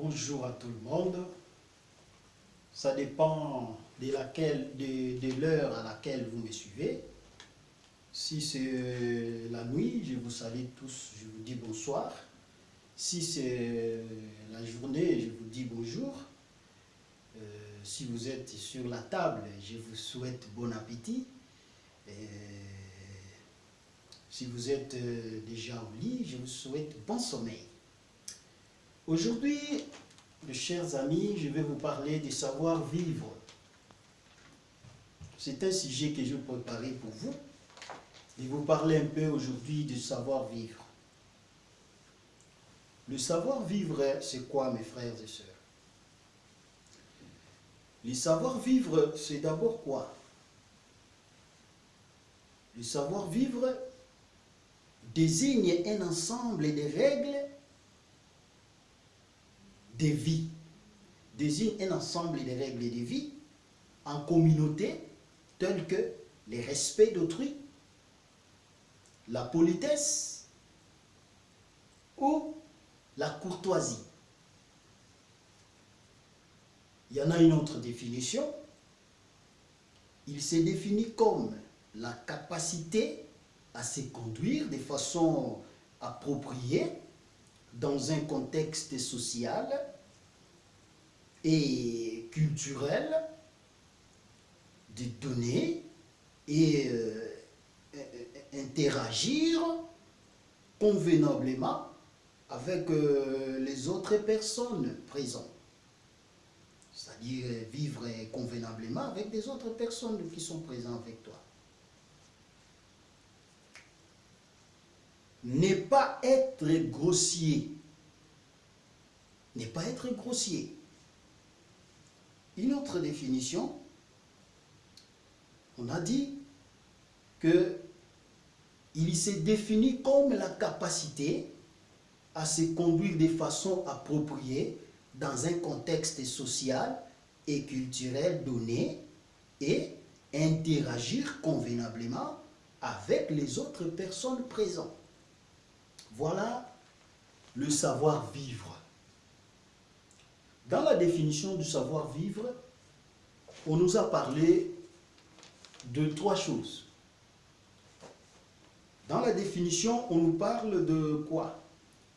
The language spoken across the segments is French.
Bonjour à tout le monde. Ça dépend de l'heure à laquelle vous me suivez. Si c'est la nuit, je vous salue tous, je vous dis bonsoir. Si c'est la journée, je vous dis bonjour. Euh, si vous êtes sur la table, je vous souhaite bon appétit. Si vous êtes euh, déjà au lit, je vous souhaite bon sommeil. Aujourd'hui, mes chers amis, je vais vous parler du savoir-vivre. C'est un sujet que je préparais pour vous. Et vous parler un peu aujourd'hui du savoir-vivre. Le savoir-vivre, c'est quoi, mes frères et sœurs? Le savoir-vivre, c'est d'abord quoi? Le savoir-vivre désigne un ensemble de règles de vie, désigne un ensemble de règles de vie en communauté telles que le respect d'autrui, la politesse ou la courtoisie. Il y en a une autre définition. Il s'est défini comme la capacité à se conduire de façon appropriée dans un contexte social et culturel de donner et euh, interagir convenablement avec euh, les autres personnes présentes. C'est-à-dire vivre convenablement avec des autres personnes qui sont présentes avec toi. Ne pas être grossier. Ne pas être grossier. Une autre définition, on a dit que il s'est défini comme la capacité à se conduire de façon appropriée dans un contexte social et culturel donné et interagir convenablement avec les autres personnes présentes. Voilà le savoir-vivre. Dans la définition du savoir-vivre, on nous a parlé de trois choses. Dans la définition, on nous parle de quoi?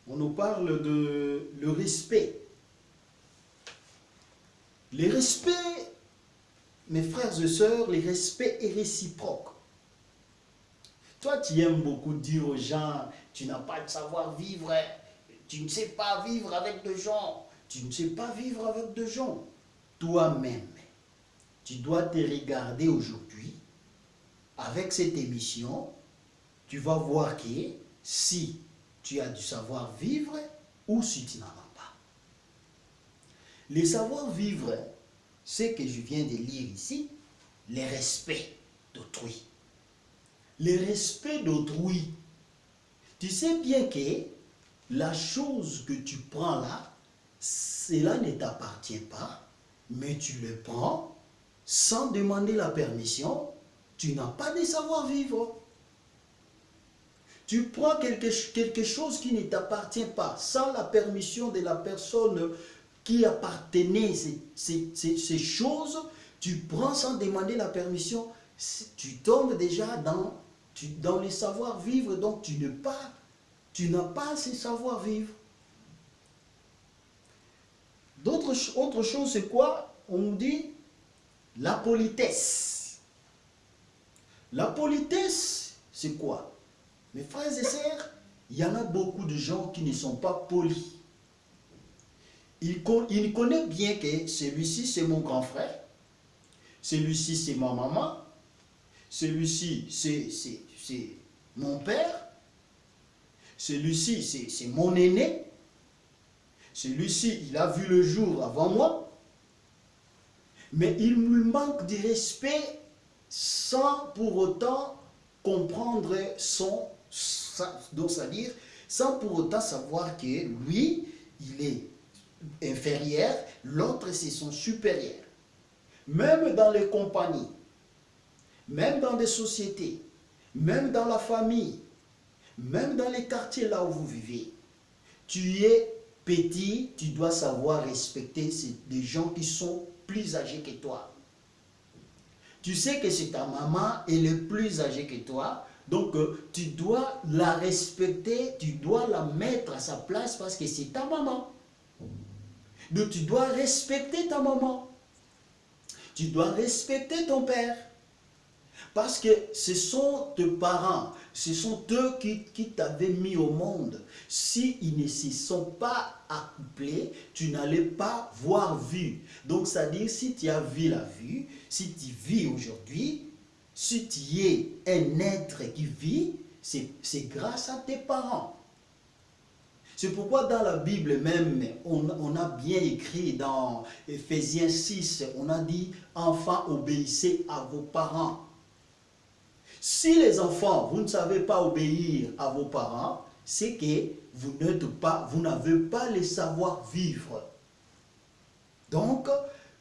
On nous parle de le respect. Le respect, mes frères et sœurs, le respect est réciproque. Toi, tu aimes beaucoup dire aux gens, tu n'as pas de savoir-vivre, tu ne sais pas vivre avec des gens, tu ne sais pas vivre avec des gens. Toi-même, tu dois te regarder aujourd'hui avec cette émission tu vas voir que si tu as du savoir-vivre ou si tu n'en as pas. Le savoir-vivre, c'est que je viens de lire ici, le respect d'autrui. Le respect d'autrui. Tu sais bien que la chose que tu prends là, cela ne t'appartient pas, mais tu le prends sans demander la permission, tu n'as pas de savoir-vivre. Tu prends quelque, quelque chose qui ne t'appartient pas, sans la permission de la personne qui appartenait ces, ces, choses, tu prends sans demander la permission, tu tombes déjà dans, tu, dans les savoir-vivre, donc tu n'as pas, tu pas ces savoir-vivre. Autre chose, c'est quoi? On dit la politesse. La politesse, c'est quoi? Mes frères et sœurs, il y en a beaucoup de gens qui ne sont pas polis. Il, il connaît bien que celui-ci, c'est mon grand frère. Celui-ci, c'est ma maman. Celui-ci, c'est mon père. Celui-ci, c'est mon aîné. Celui-ci, il a vu le jour avant moi. Mais il me manque de respect sans pour autant comprendre son c'est-à-dire sans pour autant savoir que lui, il est inférieur, l'autre c'est son supérieur. Même dans les compagnies, même dans des sociétés, même dans la famille, même dans les quartiers là où vous vivez, tu es petit, tu dois savoir respecter des gens qui sont plus âgés que toi. Tu sais que c'est ta maman, elle est plus âgée que toi, donc euh, tu dois la respecter, tu dois la mettre à sa place parce que c'est ta maman. Donc tu dois respecter ta maman. Tu dois respecter ton père. Parce que ce sont tes parents, ce sont eux qui, t'avaient mis au monde. S'ils ne se sont pas accouplés, tu n'allais pas voir vu. Donc, c'est-à-dire, si tu as vu la vue, si tu vis aujourd'hui, si tu es un être qui vit, c'est grâce à tes parents. C'est pourquoi dans la Bible même, on, on, a bien écrit dans Ephésiens 6, on a dit « Enfants, obéissez à vos parents ». Si les enfants, vous ne savez pas obéir à vos parents, c'est que vous n'êtes pas, vous n'avez pas le savoir-vivre. Donc,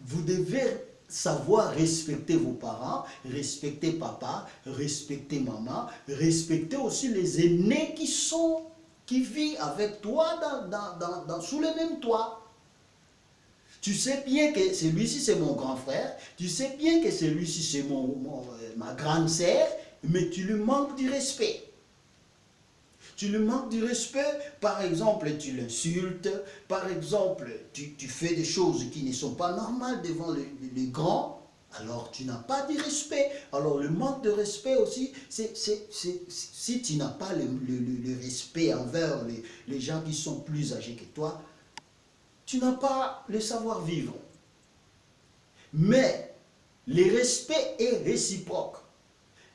vous devez savoir respecter vos parents, respecter papa, respecter maman, respecter aussi les aînés qui sont, qui vivent avec toi dans, dans, sous le même toit. Tu sais bien que celui-ci c'est mon grand frère, tu sais bien que celui-ci c'est mon, euh, ma grande sœur, mais tu lui manques du respect. Tu lui manques du respect, par exemple, tu l'insultes, par exemple, tu, fais des choses qui ne sont pas normales devant les, grands, alors tu n'as pas de respect. Alors le manque de respect aussi, si tu n'as pas le, respect envers les, les gens qui sont plus âgés que toi, tu n'as pas le savoir-vivre. Mais le respect est réciproque.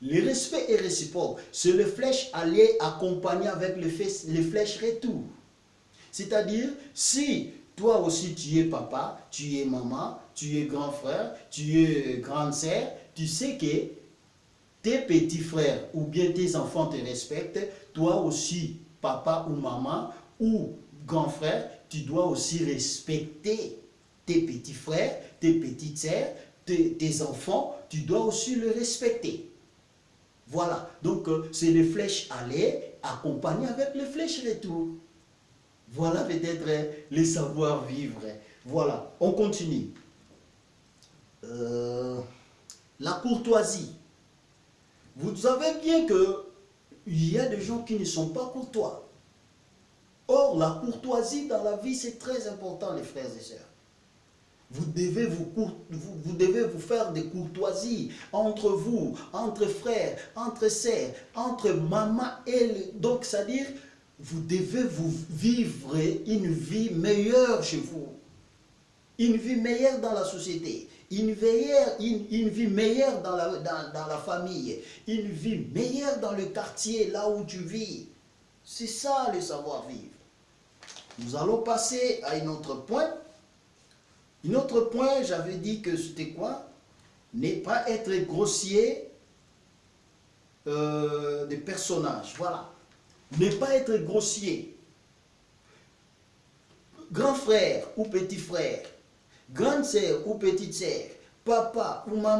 Le respect est réciproque. C'est le flèche aller accompagné avec le, flèche retour. C'est-à-dire, si toi aussi tu es papa, tu es maman, tu es grand frère, tu es grande sœur, tu sais que tes petits frères ou bien tes enfants te respectent, toi aussi, papa ou maman ou grand frère, tu dois aussi respecter tes petits frères, tes petites sœurs, tes, tes enfants, tu dois aussi le respecter. Voilà, donc euh, c'est les flèches aller accompagnées avec les flèches retour. Voilà peut-être euh, les savoir-vivre. Voilà, on continue. Euh, la courtoisie. Vous savez bien que il y a des gens qui ne sont pas courtois. Or, la courtoisie dans la vie, c'est très important, les frères et sœurs. Vous devez vous, faire des courtoisies entre vous, entre frères, entre sœurs, entre maman et... Le, donc, c'est-à-dire, vous devez vous vivre une vie meilleure chez vous. Une vie meilleure dans la société. Une, meilleure, une, vie meilleure dans la, dans la famille. Une vie meilleure dans le quartier, là où tu vis. C'est ça le savoir-vivre. Nous allons passer à un autre point. Un autre point, j'avais dit que c'était quoi? Ne pas être grossier euh, des personnages. Voilà. Ne pas être grossier. Grand frère ou petit frère, grande sœur ou petite sœur, papa ou maman,